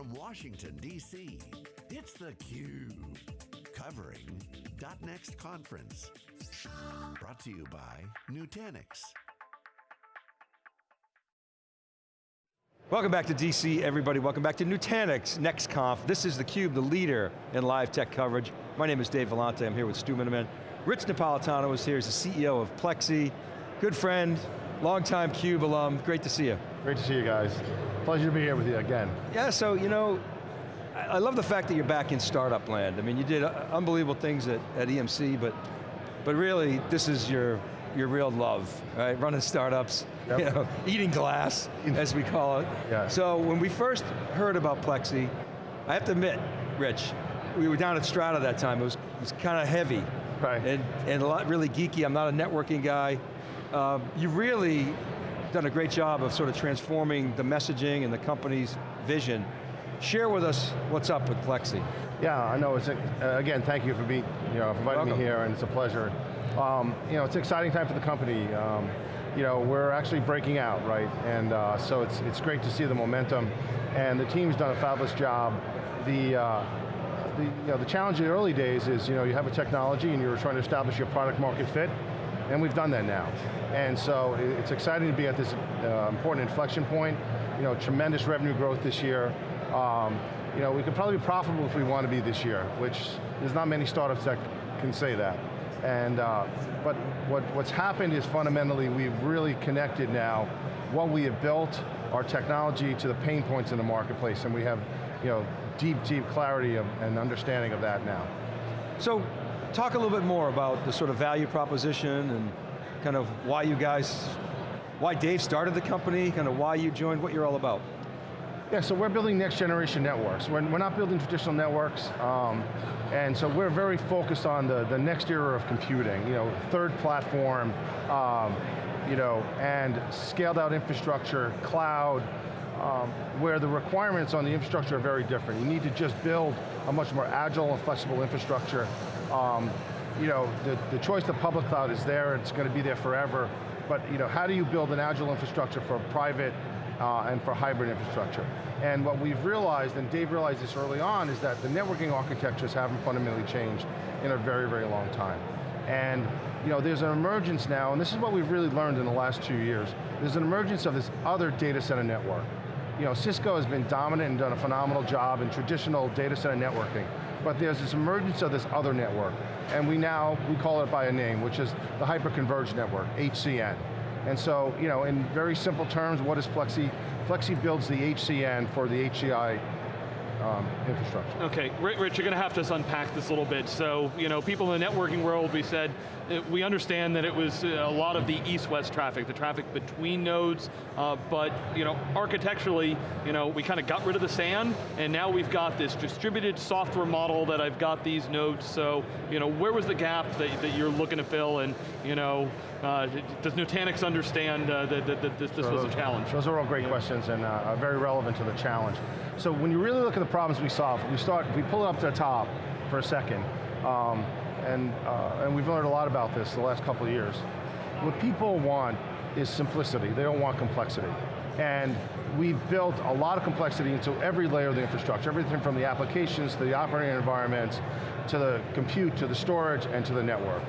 from Washington, D.C., it's theCUBE. Covering .next conference. Brought to you by Nutanix. Welcome back to DC, everybody. Welcome back to Nutanix NextConf. This is theCUBE, the leader in live tech coverage. My name is Dave Vellante, I'm here with Stu Miniman. Rich Napolitano is here, he's the CEO of Plexxi. Good friend, longtime CUBE alum, great to see you. Great to see you guys. Pleasure to be here with you again. Yeah, so you know, I love the fact that you're back in startup land. I mean, you did uh, unbelievable things at, at EMC, but, but really, this is your, your real love, right? Running startups, yep. you know, eating glass, as we call it. Yeah. So when we first heard about Plexxi, I have to admit, Rich, we were down at Strata that time, it was, it was kind of heavy. Right. And, and a lot really geeky, I'm not a networking guy. Uh, you really done a great job of sort of transforming the messaging and the company's vision. Share with us what's up with Plexxi. Yeah, I know. It's a, uh, again, thank you for being, you know, inviting Welcome. me here, and it's a pleasure. Um, you know, it's an exciting time for the company. Um, you know, we're actually breaking out, right? And uh, so it's it's great to see the momentum, and the team's done a fabulous job. The uh, the, you know, the challenge in the early days is, you know, you have a technology and you're trying to establish your product market fit, and we've done that now. And so it's exciting to be at this uh, important inflection point. You know, tremendous revenue growth this year. Um, you know, we could probably be profitable if we want to be this year, which there's not many startups that can say that. And, uh, but what, what's happened is fundamentally we've really connected now what we have built, our technology to the pain points in the marketplace, and we have you know, deep, deep clarity of, and understanding of that now. So, talk a little bit more about the sort of value proposition and kind of why you guys, why Dave started the company, kind of why you joined, what you're all about. Yeah, so we're building next generation networks. We're, we're not building traditional networks, um, and so we're very focused on the, the next era of computing, you know, third platform, um, you know, and scaled out infrastructure, cloud, um, where the requirements on the infrastructure are very different. You need to just build a much more agile and flexible infrastructure. Um, you know, the, the choice of public cloud is there, it's going to be there forever, but you know, how do you build an agile infrastructure for private uh, and for hybrid infrastructure. And what we've realized, and Dave realized this early on, is that the networking architectures haven't fundamentally changed in a very, very long time. And you know, there's an emergence now, and this is what we've really learned in the last two years, there's an emergence of this other data center network. You know, Cisco has been dominant and done a phenomenal job in traditional data center networking, but there's this emergence of this other network, and we now, we call it by a name, which is the Hyperconverged Network, HCN. And so, you know, in very simple terms, what is Plexxi? Plexxi builds the HCN for the HCI um, infrastructure. Okay, Rich, you're going to have to unpack this a little bit. So, you know, people in the networking world, we said, uh, we understand that it was uh, a lot of the east-west traffic, the traffic between nodes, uh, but, you know, architecturally, you know, we kind of got rid of the SAN, and now we've got this distributed software model that I've got these nodes, so, you know, where was the gap that, that you're looking to fill, and, you know, uh, does Nutanix understand uh, that, that, that, this, this was a challenge? Those are all great questions and uh, very relevant to the challenge. So when you really look at the problems we solve, we start, we pull it up to the top for a second, um, and, uh, and we've learned a lot about this the last couple of years. What people want is simplicity, they don't want complexity. And we've built a lot of complexity into every layer of the infrastructure, everything from the applications to the operating environments, to the compute, to the storage, and to the network.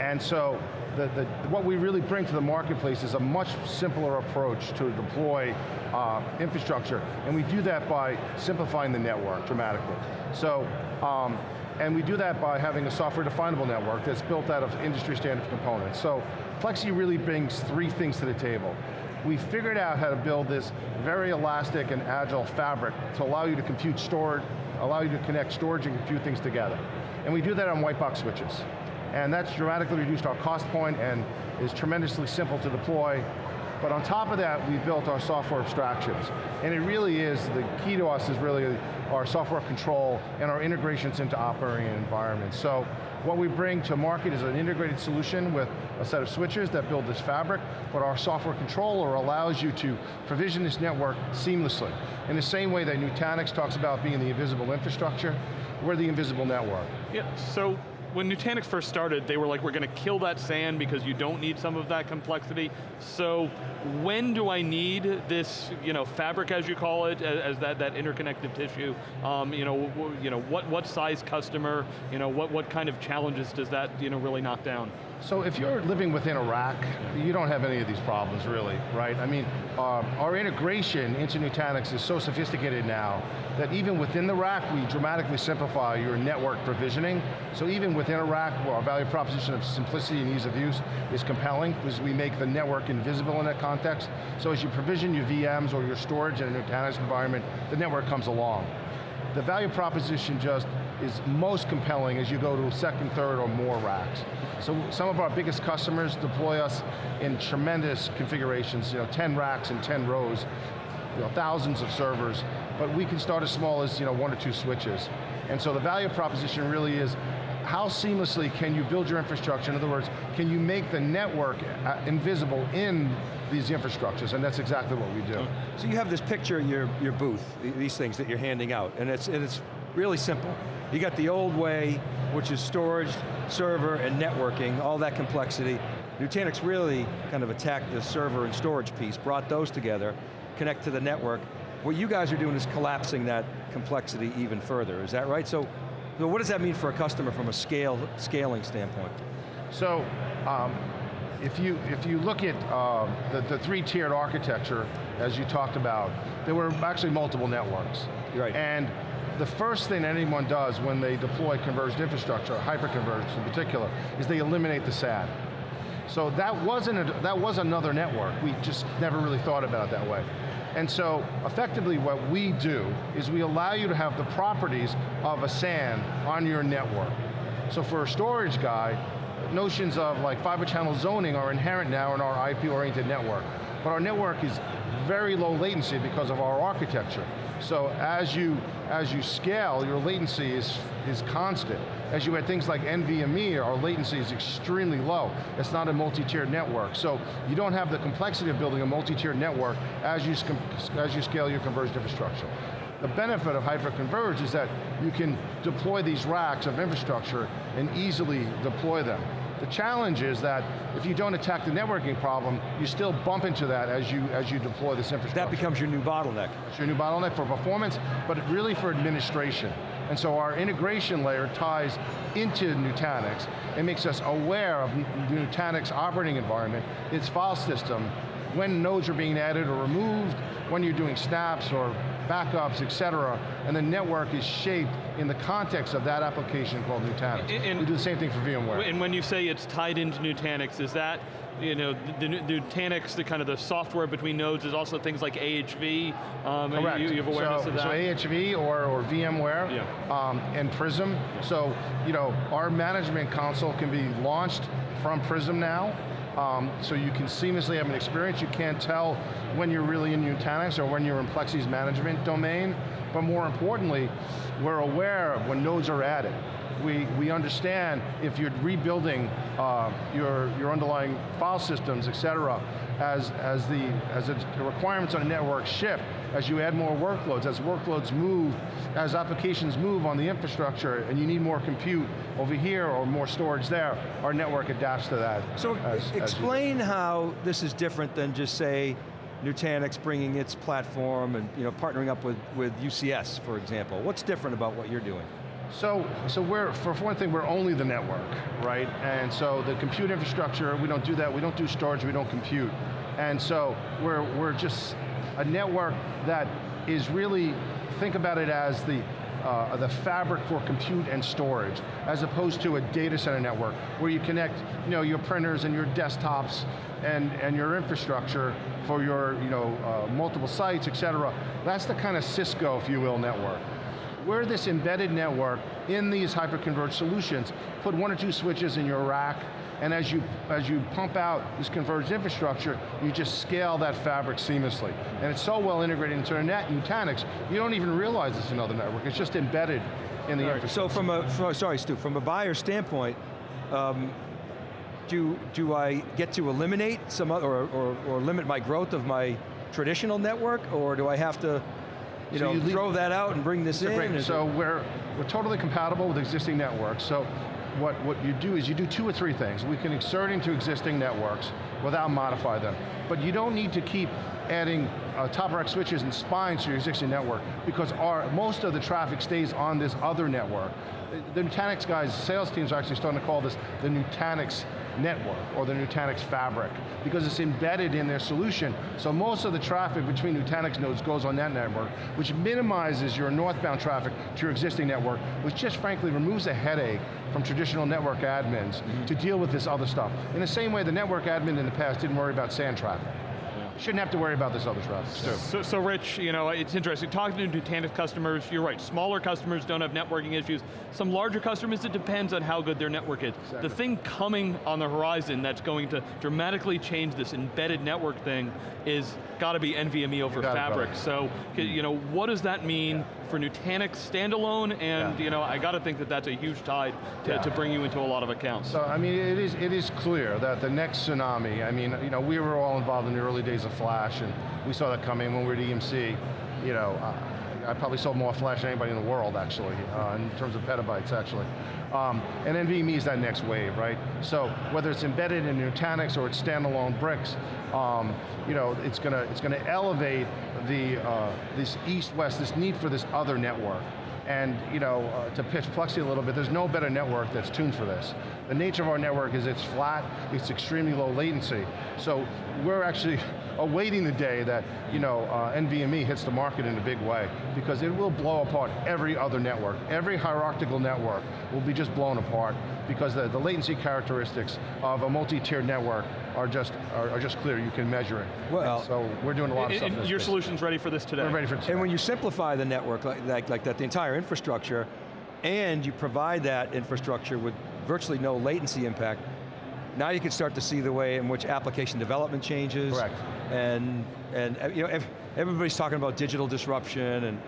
And so the, the, what we really bring to the marketplace is a much simpler approach to deploy uh, infrastructure, and we do that by simplifying the network dramatically. So, um, and we do that by having a software definable network that's built out of industry standard components. So Plexxi really brings three things to the table. We figured out how to build this very elastic and agile fabric to allow you to compute storage, allow you to connect storage and compute things together. And we do that on white box switches and that's dramatically reduced our cost point and is tremendously simple to deploy. But on top of that, we built our software abstractions. And it really is, the key to us is really our software control and our integrations into operating environments. So what we bring to market is an integrated solution with a set of switches that build this fabric, but our software controller allows you to provision this network seamlessly. In the same way that Nutanix talks about being the invisible infrastructure, we're the invisible network. Yeah, so when Nutanix first started, they were like, we're going to kill that SAN because you don't need some of that complexity. So when do I need this, you know, fabric as you call it, as, as that, that interconnective tissue? Um, you know, you know what, what size customer, you know, what, what kind of challenges does that you know, really knock down? So if you're living within a rack, you don't have any of these problems really, right? I mean, um, our integration into Nutanix is so sophisticated now that even within the rack, we dramatically simplify your network provisioning. So even within a rack, our value proposition of simplicity and ease of use is compelling because we make the network invisible in that context. So as you provision your VMs or your storage in a Nutanix environment, the network comes along. The value proposition just is most compelling as you go to second, third, or more racks. So some of our biggest customers deploy us in tremendous configurations, you know, 10 racks and 10 rows, you know, thousands of servers, but we can start as small as you know, one or two switches. And so the value proposition really is how seamlessly can you build your infrastructure? In other words, can you make the network uh, invisible in these infrastructures, and that's exactly what we do. So you have this picture in your, your booth, these things that you're handing out, and it's, and it's really simple. You got the old way, which is storage, server, and networking, all that complexity. Nutanix really kind of attacked the server and storage piece, brought those together, connect to the network. What you guys are doing is collapsing that complexity even further, is that right? So, so what does that mean for a customer from a scale, scaling standpoint? So, um, if you, if you look at uh, the, the three-tiered architecture, as you talked about, there were actually multiple networks. Right. And the first thing anyone does when they deploy converged infrastructure, hyperconverged in particular, is they eliminate the SAN. So that wasn't a, that was another network. We just never really thought about it that way. And so, effectively what we do is we allow you to have the properties of a SAN on your network. So for a storage guy, notions of like fiber channel zoning are inherent now in our IP-oriented network. But our network is very low latency because of our architecture. So as you, as you scale, your latency is, is constant. As you add things like NVMe, our latency is extremely low. It's not a multi-tiered network. So you don't have the complexity of building a multi-tiered network as you, as you scale your converged infrastructure. The benefit of hyperconverged is that you can deploy these racks of infrastructure and easily deploy them. The challenge is that if you don't attack the networking problem, you still bump into that as you, as you deploy this infrastructure. That becomes your new bottleneck. It's your new bottleneck for performance, but really for administration. And so our integration layer ties into Nutanix and makes us aware of Nutanix operating environment, its file system, when nodes are being added or removed, when you're doing snaps or backups, et cetera, and the network is shaped in the context of that application called Nutanix. And, we do the same thing for VMware. And when you say it's tied into Nutanix, is that, you know, the, the Nutanix, the kind of the software between nodes is also things like AHV? Um, Correct. You, you, have awareness so, of that? So AHV or, or VMware yeah. um, and Prism. So, you know, our management console can be launched from Prism now, um, so you can seamlessly have an experience. You can't tell when you're really in Nutanix or when you're in Plexxi's management domain, but more importantly, we're aware of when nodes are added. We, we understand if you're rebuilding uh, your, your underlying file systems, et cetera, as, as, the, as the requirements on a network shift, as you add more workloads, as workloads move, as applications move on the infrastructure, and you need more compute over here or more storage there, our network adapts to that. So as, explain as how this is different than just say, Nutanix bringing its platform and you know, partnering up with, with UCS, for example. What's different about what you're doing? So, so we're, for one thing, we're only the network, right? And so the compute infrastructure, we don't do that, we don't do storage, we don't compute. And so we're, we're just a network that is really, think about it as the, uh, the fabric for compute and storage, as opposed to a data center network, where you connect you know, your printers and your desktops and, and your infrastructure for your you know, uh, multiple sites, et cetera. That's the kind of Cisco, if you will, network. We're this embedded network in these hyperconverged solutions. Put one or two switches in your rack, and as you, as you pump out this converged infrastructure, you just scale that fabric seamlessly. And it's so well integrated into net Nutanix, you don't even realize it's another network, it's just embedded in the right. infrastructure. So from a, from, sorry Stu, from a buyer standpoint, um, do, do I get to eliminate some other, or, or, or limit my growth of my traditional network, or do I have to you so know, you throw that out and bring this in? Great. So we're, we're totally compatible with existing networks. So what, what you do is you do two or three things. We can insert into existing networks without modify them. But you don't need to keep adding uh, top rack switches and spines to your existing network because our, most of the traffic stays on this other network. The Nutanix guys, sales teams are actually starting to call this the Nutanix network or the Nutanix fabric because it's embedded in their solution. So most of the traffic between Nutanix nodes goes on that network, which minimizes your northbound traffic to your existing network, which just frankly removes a headache from traditional network admins mm -hmm. to deal with this other stuff. In the same way the network admin in the past didn't worry about SAN traffic shouldn't have to worry about this other stuff. So, so Rich, you know, it's interesting, talking to Nutanix customers, you're right, smaller customers don't have networking issues. Some larger customers, it depends on how good their network is. Exactly. The thing coming on the horizon that's going to dramatically change this embedded network thing is got to be NVMe over Fabric. So, hmm. you know, what does that mean yeah. for Nutanix standalone? And, yeah. you know, I got to think that that's a huge tide to, yeah. to bring you into a lot of accounts. So, I mean, it is, it is clear that the next tsunami, I mean, you know, we were all involved in the early days of Flash, and we saw that coming when we were at EMC. You know, uh, I probably sold more Flash than anybody in the world, actually, uh, in terms of petabytes, actually. Um, and NVMe is that next wave, right? So whether it's embedded in Nutanix or it's standalone bricks, um, you know, it's going to it's going to elevate the uh, this east-west, this need for this other network. And you know, uh, to pitch Plexxi a little bit, there's no better network that's tuned for this. The nature of our network is it's flat, it's extremely low latency. So we're actually awaiting the day that you know, uh, NVMe hits the market in a big way because it will blow apart every other network. Every hierarchical network will be just blown apart because the, the latency characteristics of a multi-tiered network are just are, are, just clear, you can measure it. Well, and so we're doing a lot of stuff. your space. solution's ready for this today. We're ready for today. And when you simplify the network like, like, like that, the entire infrastructure, and you provide that infrastructure with virtually no latency impact, now you can start to see the way in which application development changes. Correct. And, and you know, everybody's talking about digital disruption and,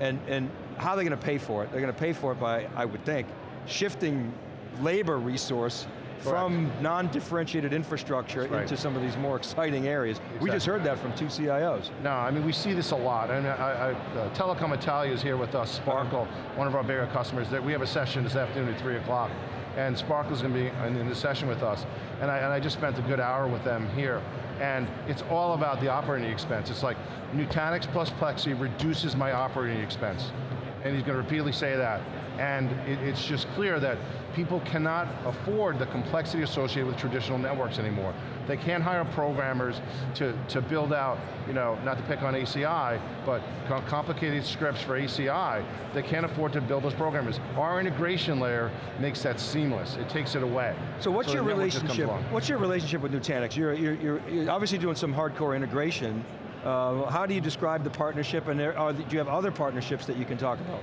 and, and how they're going to pay for it. They're going to pay for it by, I would think, shifting labor resource from non-differentiated infrastructure right. into some of these more exciting areas. Exactly. We just heard that from two CIOs. No, I mean, we see this a lot. And I, I, uh, Telecom Italia is here with us, Sparkle, one of our bigger customers. That We have a session this afternoon at 3 o'clock, and Sparkle's going to be in the session with us. And I, and I just spent a good hour with them here. And it's all about the operating expense. It's like, Nutanix plus Plexxi reduces my operating expense. And he's going to repeatedly say that. And it, it's just clear that people cannot afford the complexity associated with traditional networks anymore. They can't hire programmers to, to build out, you know, not to pick on ACI, but complicated scripts for ACI. They can't afford to build those programmers. Our integration layer makes that seamless. It takes it away. So what's so your relationship? What's your relationship with Nutanix? You're, you're, you're obviously doing some hardcore integration. Uh, how do you describe the partnership, and there, are, do you have other partnerships that you can talk about?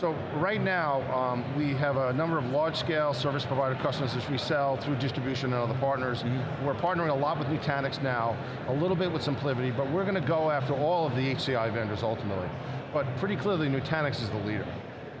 So right now, um, we have a number of large-scale service provider customers that we sell through distribution and other partners. Mm -hmm. We're partnering a lot with Nutanix now, a little bit with SimpliVity, but we're going to go after all of the HCI vendors ultimately. But pretty clearly, Nutanix is the leader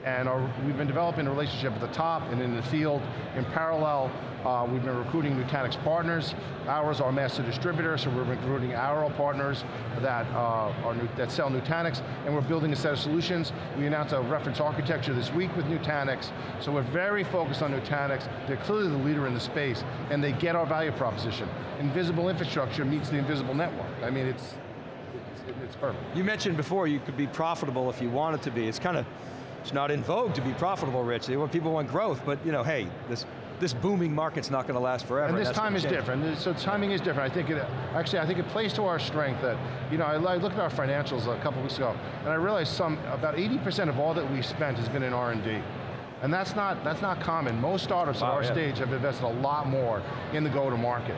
and we've been developing a relationship at the top and in the field. In parallel, uh, we've been recruiting Nutanix partners. Ours are master distributor, so we're recruiting our partners that, uh, are new, that sell Nutanix, and we're building a set of solutions. We announced a reference architecture this week with Nutanix, so we're very focused on Nutanix. They're clearly the leader in the space, and they get our value proposition. Invisible infrastructure meets the invisible network. I mean, it's, it's, it's perfect. You mentioned before you could be profitable if you wanted to be. It's kind of it's not in vogue to be profitable, Rich. People want growth, but you know, hey, this this booming market's not going to last forever. And this and time is change. different. So timing is different. I think it, actually, I think it plays to our strength that, you know, I, I looked at our financials a couple weeks ago, and I realized some, about 80% of all that we spent has been in R&D. And that's not, that's not common. Most startups wow, at our yeah. stage have invested a lot more in the go-to-market.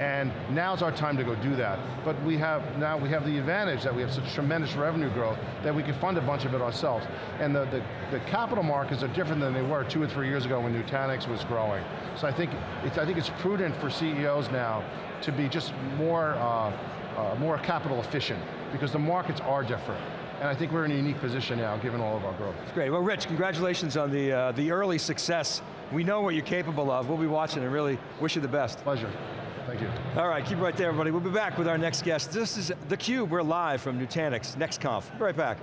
And now's our time to go do that. But we have, now we have the advantage that we have such tremendous revenue growth that we can fund a bunch of it ourselves. And the, the, the capital markets are different than they were two or three years ago when Nutanix was growing. So I think it's, I think it's prudent for CEOs now to be just more, uh, uh, more capital efficient because the markets are different. And I think we're in a unique position now, given all of our growth. That's great. Well, Rich, congratulations on the, uh, the early success. We know what you're capable of. We'll be watching and really wish you the best. Pleasure. Thank you. All right, keep right there, everybody. We'll be back with our next guest. This is theCUBE, we're live from Nutanix, NextConf. Be right back.